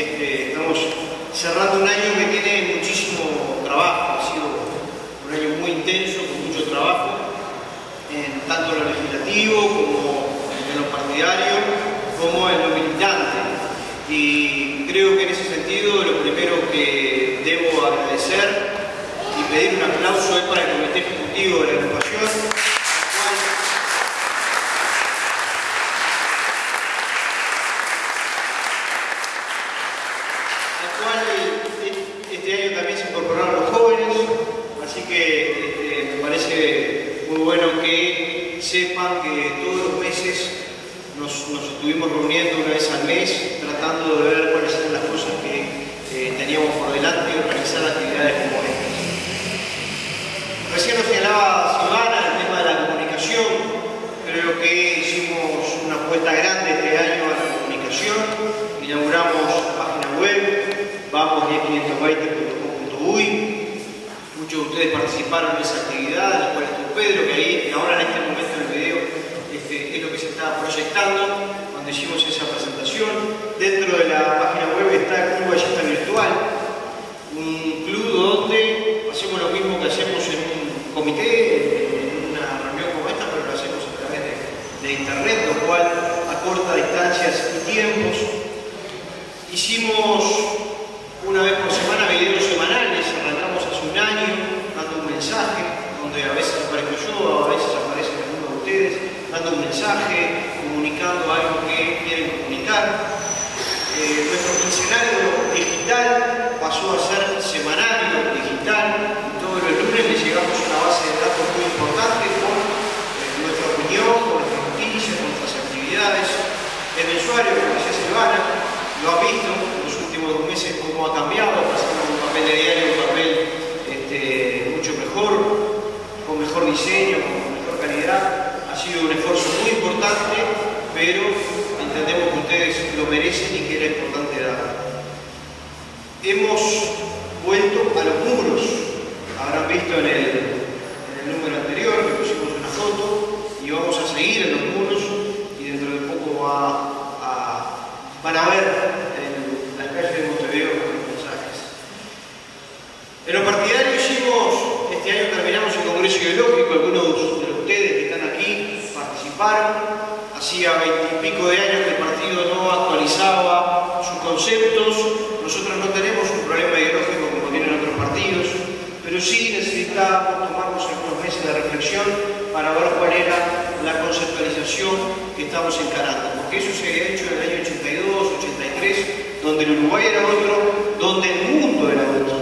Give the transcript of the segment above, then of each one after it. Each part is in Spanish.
este, estamos cerrando un año que tiene muchísimo trabajo, ha sido un año muy intenso, con mucho trabajo, en tanto en lo legislativo como en lo partidario, como en lo militante. Y creo que en ese sentido lo primero que debo agradecer y pedir un aplauso es para el Comité Ejecutivo de la Educación, al cual este año también se incorporaron los jóvenes, así que este, me parece muy bueno que sepan que todos los meses nos, nos, estuvimos reuniendo una vez al mes, tratando de ver cuáles eran las cosas que eh, teníamos por delante y organizar actividades como estas. Recién nos señalaba Silvana el tema de la comunicación, creo que hicimos una apuesta grande este año a la comunicación, inauguramos página web, vamos 520.com.uy. Muchos de ustedes participaron en esa actividad, en la cual estuvo Pedro, que ahí, ahora en este momento es lo que se está proyectando cuando hicimos esa presentación. Dentro de la página web está el Club Ballesta Virtual, un club donde hacemos lo mismo que hacemos en un comité, en una reunión como esta, pero lo hacemos a través de, de internet, lo cual acorta distancias y tiempos. Hicimos una vez por semana videos semanales, arrancamos hace un año dando un mensaje, donde a veces aparezco yo, a veces aparecen algunos de ustedes, dando un mensaje, comunicando algo que quieren comunicar. Eh, nuestro quincenario digital pasó a ser semanario digital, y todos los lunes le llegamos a una base de datos muy importante con eh, nuestra opinión, con nuestras noticias, con nuestras actividades. El mensuario, como decía Silvana, lo ha visto en los últimos dos meses cómo ha cambiado, pasando de un papel de diario a un papel este, mucho mejor, con mejor diseño, con mejor calidad. Ha sido un esfuerzo muy importante, pero entendemos que ustedes lo merecen y que era importante dar. Hemos vuelto a los muros. Habrán visto en el, en el número anterior que pusimos una foto y vamos a seguir en los muros y dentro de poco van a ver en las calles de Montevideo los mensajes. En lo partidario hicimos, este año terminamos el Congreso Ideológico, algunos de ustedes que están aquí Hacía veintipico de años que el partido no actualizaba sus conceptos. Nosotros no tenemos un problema ideológico como tienen otros partidos, pero sí necesitábamos tomarnos algunos meses de reflexión para ver cuál era la conceptualización que estamos encarando. Porque eso se había hecho en el año 82, 83, donde el Uruguay era otro, donde el mundo era otro.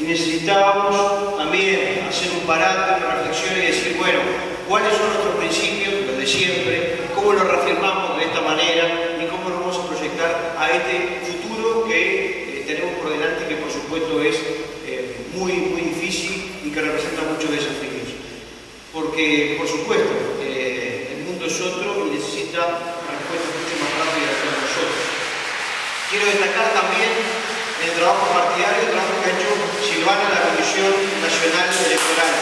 Y necesitábamos también hacer un parate, una reflexión y decir, bueno, ¿cuáles son nuestros principios, los de siempre? ¿Cómo los reafirmamos de esta manera? ¿Y cómo nos vamos a proyectar a este futuro que eh, tenemos por delante, que por supuesto es eh, muy, muy difícil y que representa muchos desafíos? Porque, por supuesto, eh, el mundo es otro y necesita respuestas mucho más rápidas que nosotros. Quiero destacar también el trabajo partidario, el trabajo que ha hecho Silvana en la Comisión Nacional Electoral.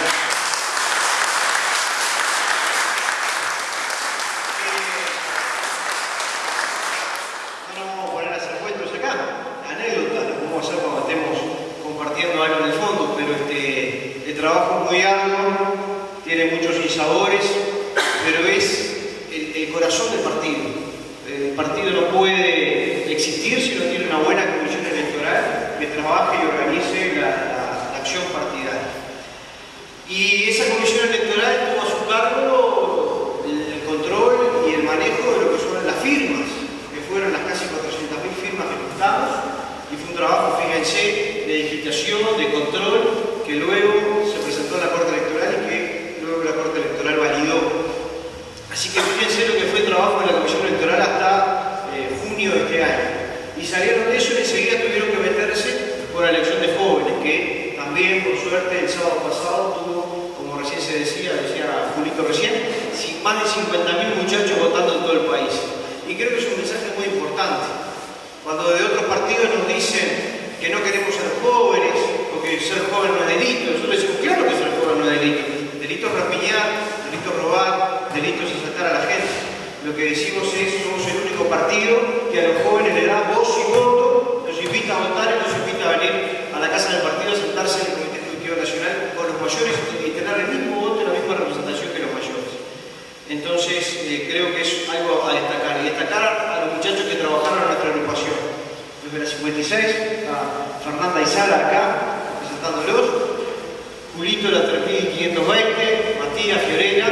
No nos vamos a poner a hacer cuentos acá, anécdotas, lo podemos hacer cuando estemos compartiendo algo en el fondo, pero este, el trabajo muy arduo, tiene muchos insabores, pero es el, corazón del partido. El partido no puede existir si no tiene una buena comisión electoral que trabaje y organice la, la, la acción partidaria. Y esa comisión electoral tuvo a su cargo el control y el manejo de lo que son las firmas, que fueron las casi 400.000 firmas que juntamos, y fue un trabajo, fíjense, de digitación, de control, que luego Así que muy bien sé lo que fue el trabajo de la Comisión Electoral hasta eh, junio de este año. Y salieron de eso y enseguida tuvieron que meterse por la elección de jóvenes, que también, por suerte, el sábado pasado tuvo, como recién se decía, decía Julito recién, más de 50.000 muchachos votando en todo el país. Y creo que es un mensaje muy importante. Cuando de otros partidos nos dicen que no queremos ser jóvenes, porque ser joven no es delito, nosotros decimos, claro que ser joven no es delito. Delito es rapiñar, a la gente. Lo que decimos es, somos el único partido que a los jóvenes le da voz y voto, los invita a votar y los invita a venir a la casa del partido a sentarse en el Comité Ejecutivo Nacional con los mayores y tener el mismo voto y la misma representación que los mayores. Entonces, eh, creo que es algo a destacar. Y destacar a los muchachos que trabajaron en nuestra agrupación. Desde la 56, a Fernanda Izala acá, presentándolos. Julito, la 3520, Matías, Fiorella,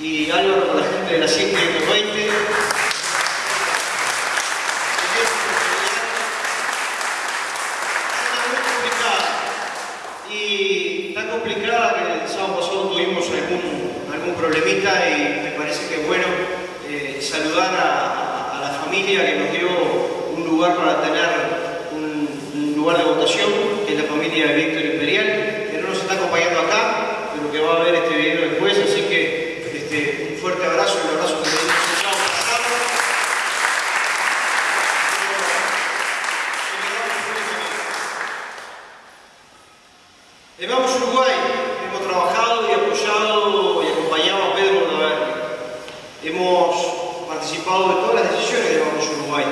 y Álvaro con la gente de la 5520. Y tan complicada que el sábado pasado tuvimos algún, algún problemita y me parece que es bueno eh, saludar a, a, la familia que nos dio un lugar para tener un, un lugar de votación, que es la familia de Víctor Imperial, que no nos está acompañando acá, pero que va a ver este video después, así que este, un fuerte abrazo y un abrazo que le dimos el sábado pasado. En Vamos Uruguay hemos trabajado y apoyado y acompañado a Pedro Bonaverdi. Hemos participado de todas las decisiones de Vamos Uruguay.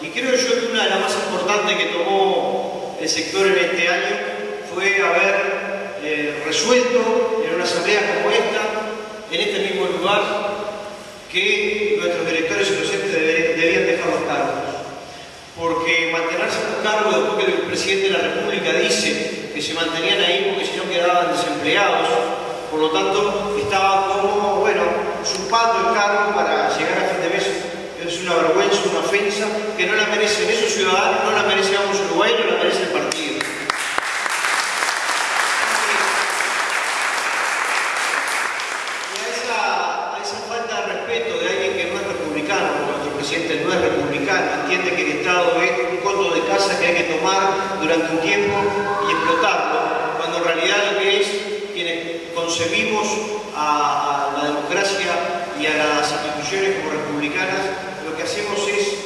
Y creo yo que una de las más importantes que tomó el sector en este año fue haber eh, resuelto en una asamblea como esta en este mismo lugar que nuestros directores y docentes debían dejar los cargos. Porque mantenerse en los cargos después que el presidente de la República dice que se mantenían ahí porque si no quedaban desempleados, por lo tanto estaba como, bueno, usurpando el cargo para llegar a fin de mes. Es una vergüenza, una ofensa que no la merecen esos ciudadanos, no la merece Vamos Uruguay, no la merece el partido. presidente no es republicano, entiende que el Estado es un coto de casa que hay que tomar durante un tiempo y explotarlo, cuando en realidad lo que es, quienes concebimos a, a la democracia y a las instituciones como republicanas, lo que hacemos es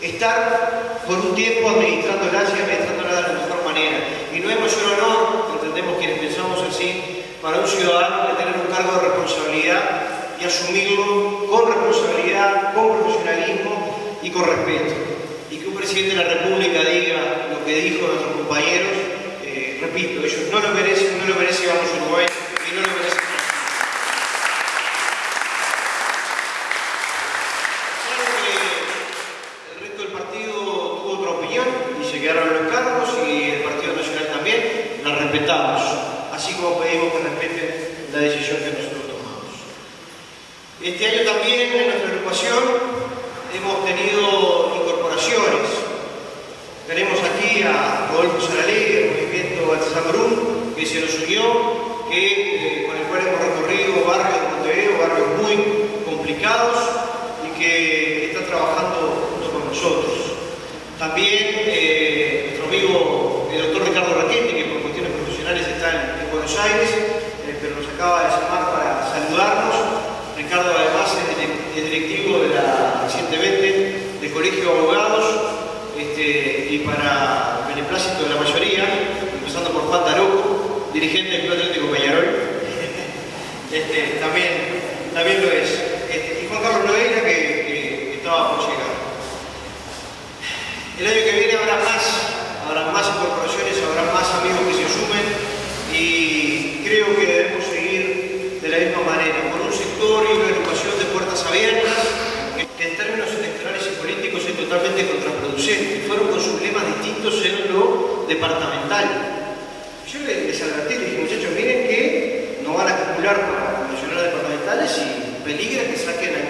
estar por un tiempo administrándolas y administrándolas de la mejor manera. Y no es mayor honor, entendemos quienes pensamos así, para un ciudadano que tener un cargo de responsabilidad y asumirlo con responsabilidad, con profesionalismo y con respeto. Y que un presidente de la República diga lo que dijo nuestros compañeros, eh, repito, ellos no lo merecen, no lo merece Vamos Uruguay y no lo merecen. Claro que el resto del partido tuvo otra opinión y se quedaron los cargos y el Partido Nacional también, la respetamos, así como pedimos que respeten la decisión que nosotros este año también en nuestra agrupación hemos tenido incorporaciones. Tenemos aquí a Rodolfo Saralegui, el movimiento Baltasar que se nos unió, que, eh, con el cual hemos recorrido barrios de Montevideo, barrios muy complicados y que está trabajando junto con nosotros. También eh, nuestro amigo el doctor Ricardo Raquetti, que por cuestiones profesionales está en, en Buenos Aires, eh, pero nos acaba de llamar para saludarnos Ricardo además es directivo de la recientemente del Colegio de Abogados este, y para beneplácito de la mayoría, empezando por Juan Taroco, dirigente del Club Atlético Peñarol, este, también, también lo es. Este, y Juan Carlos Nogueira que, por llegar. El año que viene habrá más, habrá más incorporaciones, habrá más amigos que se sumen y creo que debemos seguir de la misma manera, con un sector y una educación de puertas abiertas, que en términos electorales y políticos es totalmente contraproducente. Fueron con sus lemas distintos en lo departamental. Yo les advertí, les dije, muchachos, miren que no van a acumular convencionales departamentales y peligra que saquen a.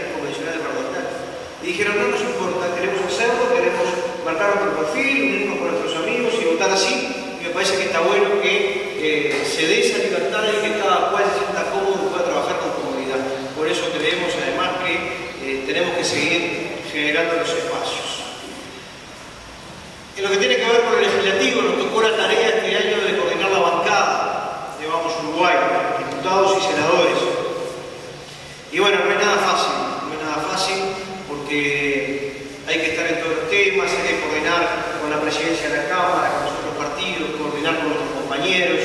Dijeron, no nos importa, queremos hacerlo, queremos marcar nuestro perfil, unirnos con nuestros amigos y votar así. Y me parece que está bueno que eh, se dé esa libertad y que cada cual se sienta cómodo y pueda trabajar con comodidad. Por eso creemos además que eh, tenemos que seguir generando los espacios. En lo que tiene que ver con el legislativo, nos tocó la tarea este año de coordinar la bancada de Vamos Uruguay, diputados y senadores. Y bueno, no es nada fácil, no es nada fácil porque hay que estar en todos los temas, hay que coordinar con la presidencia de la Cámara, con los partidos, coordinar con nuestros compañeros.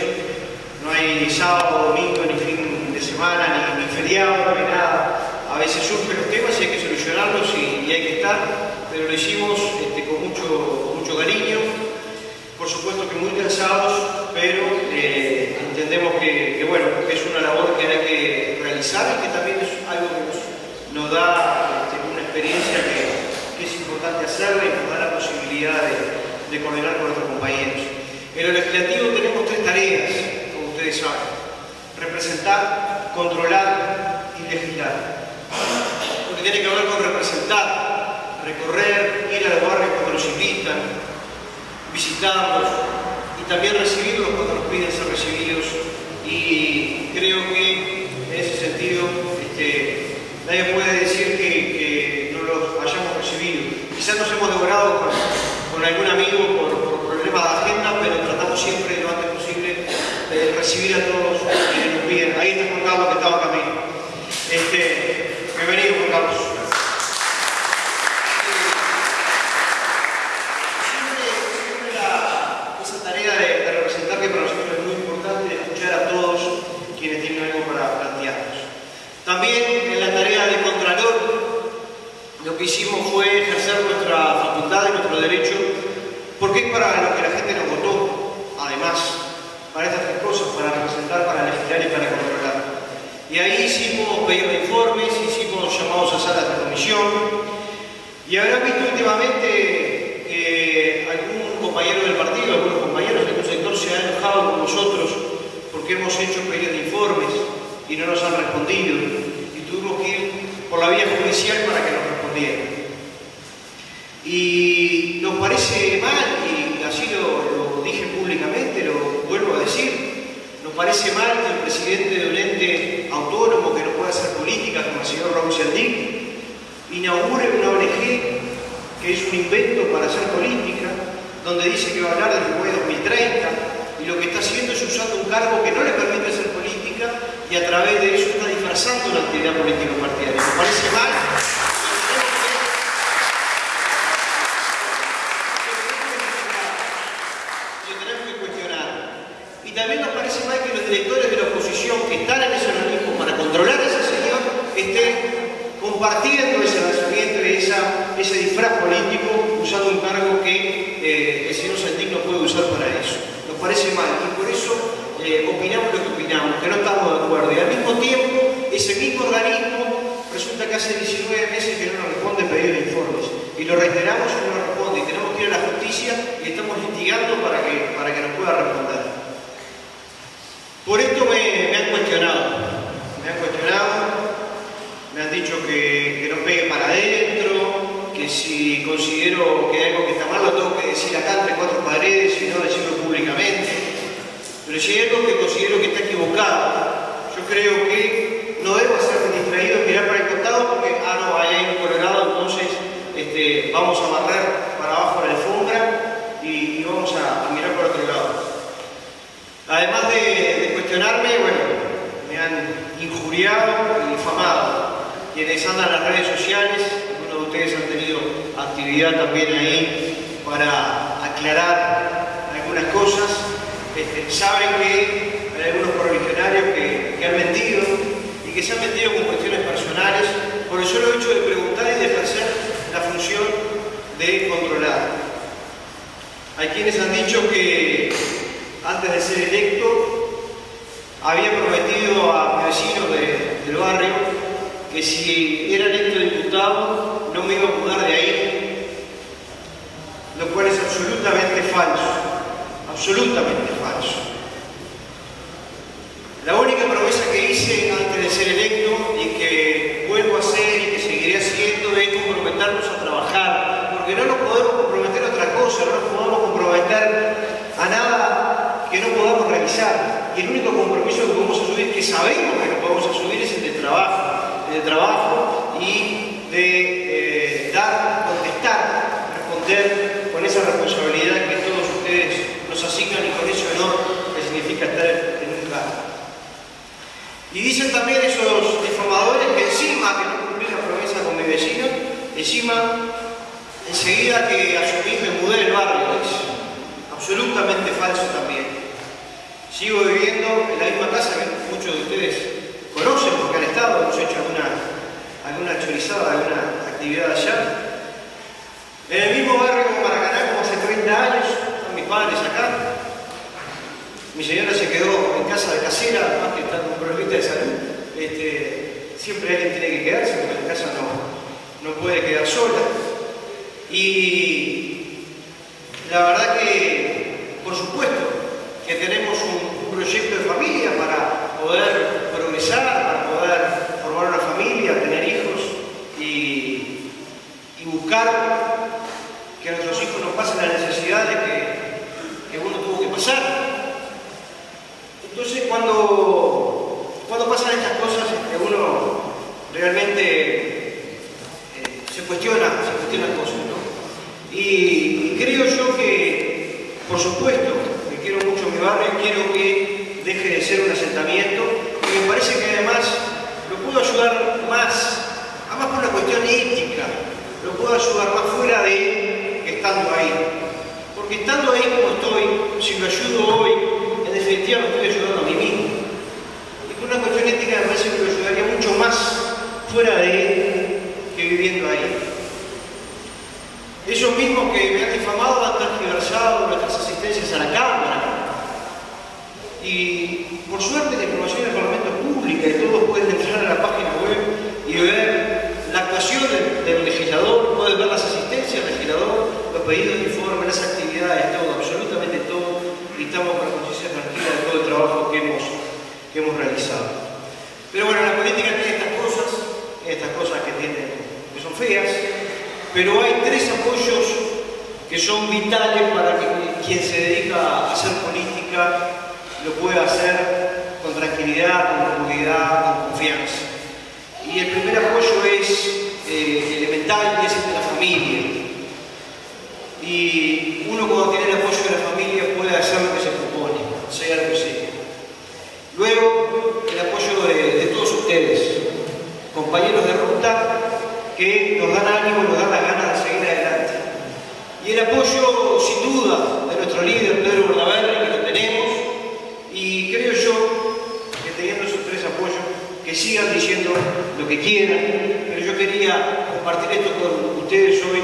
No hay ni sábado, domingo, ni fin de semana, ni, ni feriado, ni nada a veces surgen los temas y hay que solucionarlos y, hay que estar, pero lo hicimos este, con, mucho, mucho cariño, por supuesto que muy cansados, pero eh, entendemos que, bueno, es una labor que hay que realizar y que también es algo que nos, da este, una experiencia que, importante hacerla y nos da la posibilidad de, coordinar con nuestros compañeros. En lo legislativo tenemos tres tareas, como ustedes saben. Representar, controlar y legislar lo que tiene que ver con representar, recorrer, ir a los barrios cuando nos invitan, visitarlos y también recibirlos cuando nos piden ser recibidos. Y creo que en ese sentido este, nadie puede decir que, no los hayamos recibido. Quizás nos hemos devorado con, algún amigo por, problemas de agenda, pero tratamos siempre lo antes posible de recibir a todos piden. Ahí está Juan Carlos que estaba camino. Este, Bienvenido, Juan Carlos. Siempre, siempre la, esa tarea de, de, representar que para nosotros es muy importante, escuchar a todos quienes tienen algo para plantearnos. También en la tarea de Contralor, lo que ejercer nuestra facultad y nuestro derecho, porque es para lo que la gente nos votó, además, para estas tres cosas, para representar, para legislar y para controlar. Y ahí hicimos pedidos de informes, hicimos llamados a salas de comisión. Y habrán visto últimamente que algún compañero del partido, algunos compañeros de algún sector se han enojado con nosotros porque hemos hecho pedidos de informes y no nos han respondido. Y tuvimos que ir por la vía judicial para que nos respondieran. Y nos parece mal, y así lo, dije públicamente, lo vuelvo a decir, nos parece mal que el presidente de un ente autónomo que no pueda hacer política, como el señor Raúl Cialdini, inaugure una ONG que es un invento para hacer política, donde dice que va a hablar del Uruguay 2030, y lo que está haciendo es usando un cargo que no le permite hacer política y a través de eso está disfrazando una actividad política partidaria. Nos parece mal. también nos parece mal que los directores de la oposición que están en ese organismo para controlar a ese señor estén compartiendo ese lanzamiento y esa, ese disfraz político usando un cargo que eh, el señor Santín no puede usar para eso. Nos parece mal y por eso eh, opinamos lo que opinamos, que no estamos de acuerdo. Y al mismo tiempo, ese mismo organismo resulta que hace 19 meses que no nos responde pedido de informes. Y lo reiteramos y no responde. Y tenemos que ir a la justicia y estamos litigando para que, para que nos pueda responder. Por esto me, han cuestionado, me han cuestionado, me han dicho que, que no pegue para adentro, que si considero que hay algo que está mal lo tengo que decir acá entre cuatro paredes y no decirlo públicamente. Pero si hay algo que considero que está equivocado, yo creo que no debo hacerme distraído, mirar para el costado porque, ah, no, ahí hay un colorado, entonces este, vamos a barrer para abajo la alfombra y, vamos a, mirar por otro lado. Además de, cuestionarme, bueno, me han injuriado y difamado. Quienes andan en las redes sociales, algunos de ustedes han tenido actividad también ahí para aclarar algunas cosas, este, saben que hay algunos correligionarios que, han mentido y que se han metido con cuestiones personales por el solo hecho de preguntar y de de controlar. Hay quienes han dicho que antes de ser electo, había prometido a mi vecino de, del barrio que si era electo diputado no me iba a mudar de ahí, lo cual es absolutamente falso, absolutamente falso. La única promesa que hice antes de ser electo y que vuelvo a hacer y que seguiré haciendo es comprometernos a trabajar, porque no nos podemos comprometer a otra cosa, no nos podemos comprometer a nada que no Y el único compromiso que podemos asumir, que sabemos que no podemos asumir, es el de trabajo, el de trabajo y de eh, dar, contestar, responder con esa responsabilidad consigan y con ese honor que significa estar en un cargo. Y dicen también esos difamadores que encima que no cumplí la promesa con mi vecino, encima enseguida que asumí me mudé del barrio, es absolutamente falso también. Sigo viviendo en la misma casa que muchos de ustedes conocen porque han estado, hemos hecho alguna, alguna chorizada, alguna actividad allá. En el mismo barrio como Maracaná, como hace 30 años, están mis padres acá. Mi señora se quedó en casa de casera, más que está con problemita de salud. Este, siempre alguien tiene que quedarse porque la casa no, no puede quedar sola. Y la verdad que, por supuesto, que tenemos un, un proyecto de familia para poder progresar, para poder formar una familia, tener hijos y, buscar que a nuestros hijos nos pasen las necesidades que, que uno tuvo que pasar. Entonces cuando, cuando pasan estas cosas, que uno realmente eh, se cuestiona, se cuestiona cosas, ¿no? Y, y creo yo que, por supuesto, que quiero mucho mi barrio, quiero que deje de ser un asentamiento, y me parece que además lo puedo ayudar más, además por una cuestión ética, lo puedo ayudar más fuera de estando ahí. Porque estando ahí como estoy, si lo ayudo hoy, en definitiva me estoy ayudando a mí mismo. Y por una cuestión ética me parece que lo ayudaría mucho más fuera de él que viviendo ahí. Ellos mismos que me han difamado han tergiversado nuestras asistencias a la Cámara. Y por suerte la información del Parlamento pública y todos pueden entrar a la página web y ver la actuación del, legislador, pueden ver las asistencias del legislador, los pedidos de informe, las actividades, todo, absolutamente todo, y estamos con la conciencia tranquila de todo el trabajo que hemos, que hemos realizado. Pero bueno, la política tiene estas cosas, estas cosas que, tienen, que son feas, pero hay tres apoyos que son vitales para quien se dedica a hacer política lo pueda hacer con tranquilidad, con comodidad, con confianza. Y el primer apoyo es eh, elemental y es el de la familia. Y uno cuando tiene el apoyo de la familia puede hacer lo que se propone, sea lo que sea. Luego, el apoyo de, de todos ustedes, compañeros de ruta, que nos dan ánimo nos dan la ganas de seguir adelante. Y el apoyo, sin duda, de nuestro líder, Pedro Bordaberry, que lo tenemos, y creo yo que teniendo esos tres apoyos, que sigan diciendo lo que quieran, pero yo quería compartir esto con ustedes hoy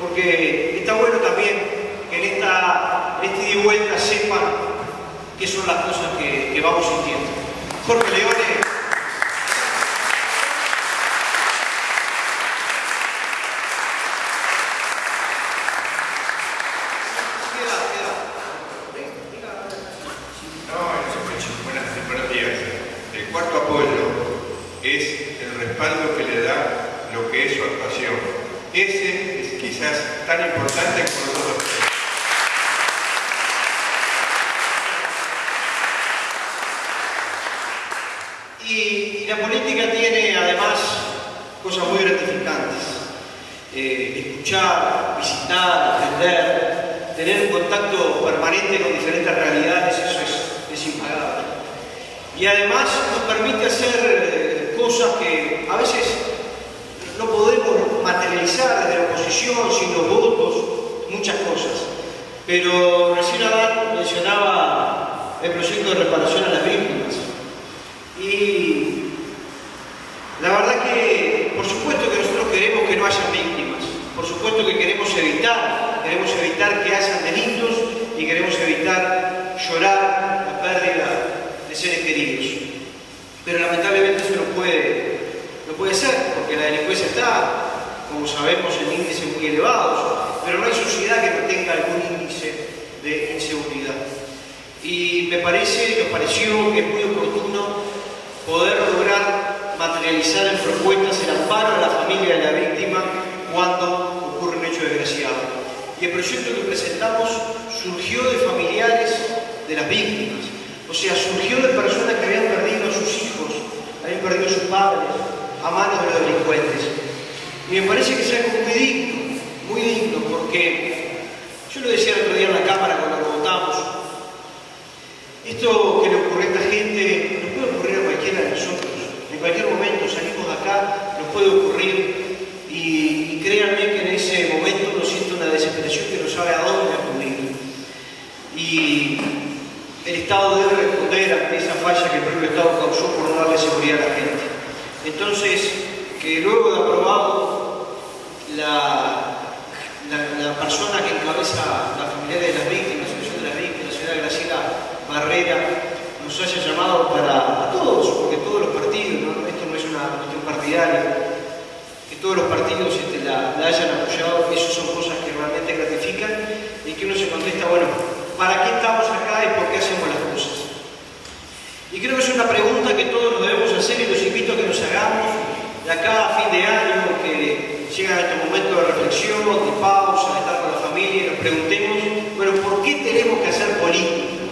porque está bueno también que en, esta, en este ida y vuelta sepan qué son las cosas que, que vamos sintiendo. Jorge Leone. No, buenas, buenos días. El cuarto apoyo es el respaldo que le da lo que es su actuación. Ese es tan importante como los otros. Y, y la política tiene además cosas muy gratificantes. Eh, escuchar, visitar, aprender, tener un contacto permanente con diferentes realidades, eso es, es impagable. Y además nos permite hacer eh, cosas que a veces no podemos materializar desde la oposición, sin los votos, muchas cosas. Pero recién Adán mencionaba el proyecto de reparación a las víctimas. Y la verdad que, por supuesto que nosotros queremos que no haya víctimas, por supuesto que queremos evitar, queremos evitar que hayan delitos y queremos evitar llorar la pérdida de seres queridos. Pero lamentablemente eso no puede, no puede ser, porque la delincuencia está, como sabemos, en índices muy elevados, pero no hay sociedad que no tenga algún índice de inseguridad. Y me parece, nos pareció que es muy oportuno poder lograr materializar en propuestas el amparo a la familia de la víctima cuando ocurre un hecho desgraciado. Y el proyecto que presentamos surgió de familiares de las víctimas, o sea, surgió de personas que habían perdido a sus hijos, habían perdido a sus padres a manos de los delincuentes. Y me parece que es algo muy digno, muy digno, porque yo lo decía el otro día en la Cámara cuando lo votamos, Esto que le ocurre a esta gente nos puede ocurrir a cualquiera de nosotros. En cualquier momento salimos de acá, nos puede ocurrir y, créanme que en ese momento uno siente una desesperación que no sabe a dónde acudir. Y el Estado debe responder ante esa falla que el propio Estado causó por no darle seguridad a la gente. Entonces, que luego de aprobado la, la, persona que encabeza la familia de las víctimas, la asociación de las víctimas, la señora Graciela Barrera, nos haya llamado para a todos, porque todos los partidos, esto no es una cuestión partidaria, que todos los partidos este, la, hayan apoyado, eso son cosas que realmente gratifican y que uno se contesta, bueno, ¿para qué estamos acá y por qué hacemos las cosas? Y creo que es una pregunta que todos nos debemos hacer y los invito a que nos hagamos de acá a fin de año, que llega este de pausa, de estar con la familia y nos preguntemos, bueno, ¿por qué tenemos que hacer política?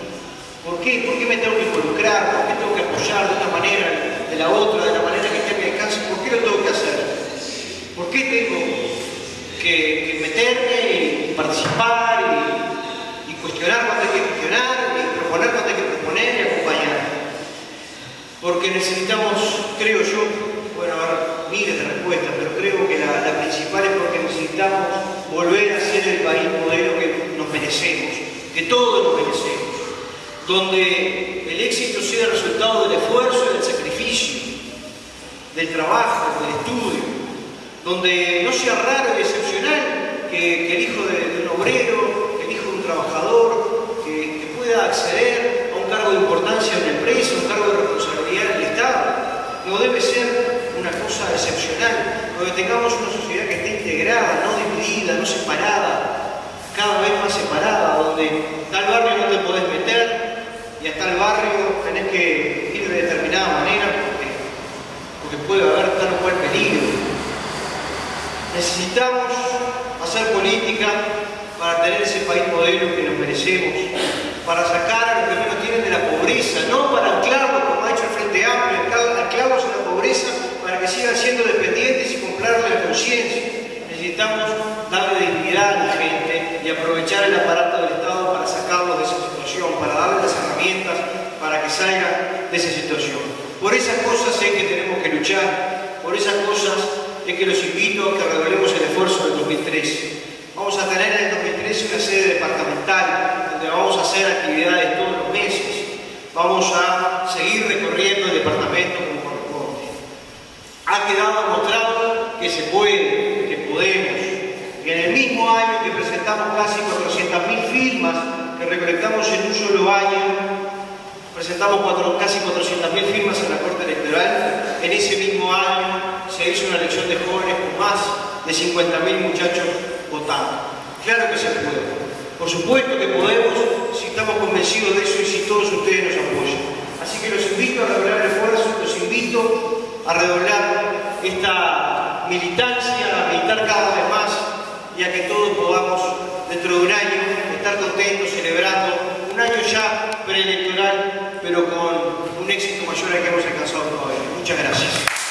¿Por qué? ¿Por qué me tengo que involucrar? ¿Por qué tengo que apoyar de una manera, de la otra, de la manera que esté a mi alcance? ¿Por qué lo tengo que hacer? ¿Por qué tengo que, meterme y participar y, cuestionar cuando hay que cuestionar y proponer cuando hay que proponer y acompañar? Porque necesitamos, creo yo, bueno, haber miles de respuestas, pero creo que la, principal es necesitamos volver a ser el país modelo que nos merecemos, que todos nos merecemos, donde el éxito sea el resultado del esfuerzo y del sacrificio, del trabajo, del estudio, donde no sea raro y excepcional que, el hijo de, un obrero, el hijo de un trabajador, que, pueda acceder a un cargo de importancia en la empresa, un cargo de responsabilidad en el Estado, no debe ser una cosa excepcional, donde tengamos una sociedad que esté integrada, no dividida, no separada, cada vez más separada, donde tal barrio no te podés meter y a tal barrio tenés que ir de determinada manera porque, porque puede haber tal o cual peligro. Necesitamos hacer política para tener ese país modelo que nos merecemos, para sacar a los que menos tienen de la pobreza, no para anclarlos, como ha hecho el Frente Amplio, anclarlos en la pobreza para que sigan siendo dependientes y comprarle la Necesitamos darle dignidad a la gente y aprovechar el aparato del Estado para sacarlos de esa situación, para darle las herramientas para que salgan de esa situación. Por esas cosas es que tenemos que luchar, por esas cosas es que los invito a que redoblemos el esfuerzo del 2013. Vamos a tener en el 2013 una sede departamental donde vamos a hacer actividades todos los meses. Vamos a seguir recorriendo el departamento como corresponde. Ha quedado demostrado que se puede, que podemos. Y en el mismo año que presentamos casi 400.000 firmas que recolectamos en un solo año, presentamos casi 400.000 firmas en la Corte Electoral, en ese mismo año se hizo una elección de jóvenes con más de 50.000 muchachos votando. Claro que se puede. Por supuesto que podemos si estamos convencidos de eso y si todos ustedes nos apoyan. Así que los invito a redoblar el esfuerzo, los invito a redoblar esta militancia, a militar cada vez más y a que todos podamos, dentro de un año, estar contentos, celebrando un año ya preelectoral, pero con un éxito mayor al que hemos alcanzado todavía. Muchas gracias.